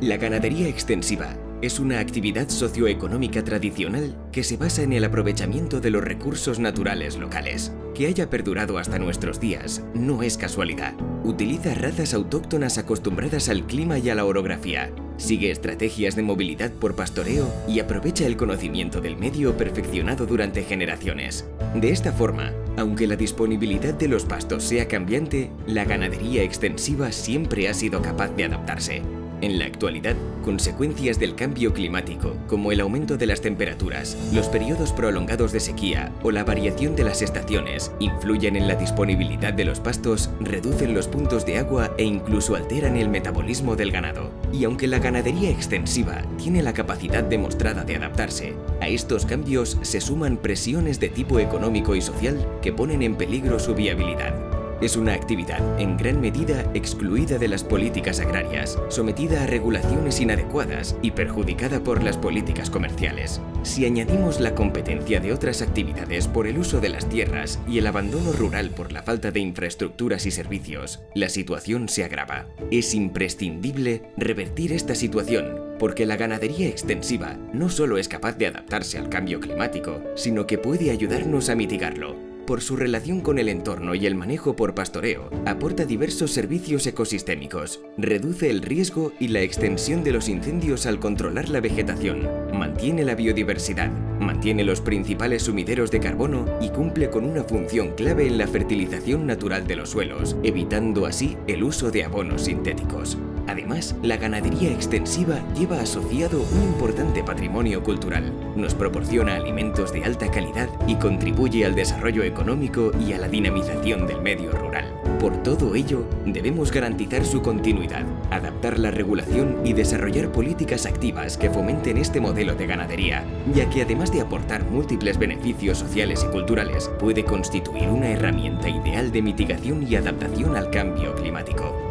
La ganadería extensiva es una actividad socioeconómica tradicional que se basa en el aprovechamiento de los recursos naturales locales. Que haya perdurado hasta nuestros días no es casualidad. Utiliza razas autóctonas acostumbradas al clima y a la orografía. Sigue estrategias de movilidad por pastoreo y aprovecha el conocimiento del medio perfeccionado durante generaciones. De esta forma, aunque la disponibilidad de los pastos sea cambiante, la ganadería extensiva siempre ha sido capaz de adaptarse. En la actualidad, consecuencias del cambio climático, como el aumento de las temperaturas, los periodos prolongados de sequía o la variación de las estaciones, influyen en la disponibilidad de los pastos, reducen los puntos de agua e incluso alteran el metabolismo del ganado. Y aunque la ganadería extensiva tiene la capacidad demostrada de adaptarse, a estos cambios se suman presiones de tipo económico y social que ponen en peligro su viabilidad. Es una actividad en gran medida excluida de las políticas agrarias, sometida a regulaciones inadecuadas y perjudicada por las políticas comerciales. Si añadimos la competencia de otras actividades por el uso de las tierras y el abandono rural por la falta de infraestructuras y servicios, la situación se agrava. Es imprescindible revertir esta situación porque la ganadería extensiva no solo es capaz de adaptarse al cambio climático, sino que puede ayudarnos a mitigarlo por su relación con el entorno y el manejo por pastoreo, aporta diversos servicios ecosistémicos, reduce el riesgo y la extensión de los incendios al controlar la vegetación, mantiene la biodiversidad, mantiene los principales sumideros de carbono y cumple con una función clave en la fertilización natural de los suelos, evitando así el uso de abonos sintéticos. Además, la ganadería extensiva lleva asociado un importante patrimonio cultural. Nos proporciona alimentos de alta calidad y contribuye al desarrollo económico y a la dinamización del medio rural. Por todo ello, debemos garantizar su continuidad, adaptar la regulación y desarrollar políticas activas que fomenten este modelo de ganadería, ya que además de aportar múltiples beneficios sociales y culturales, puede constituir una herramienta ideal de mitigación y adaptación al cambio climático.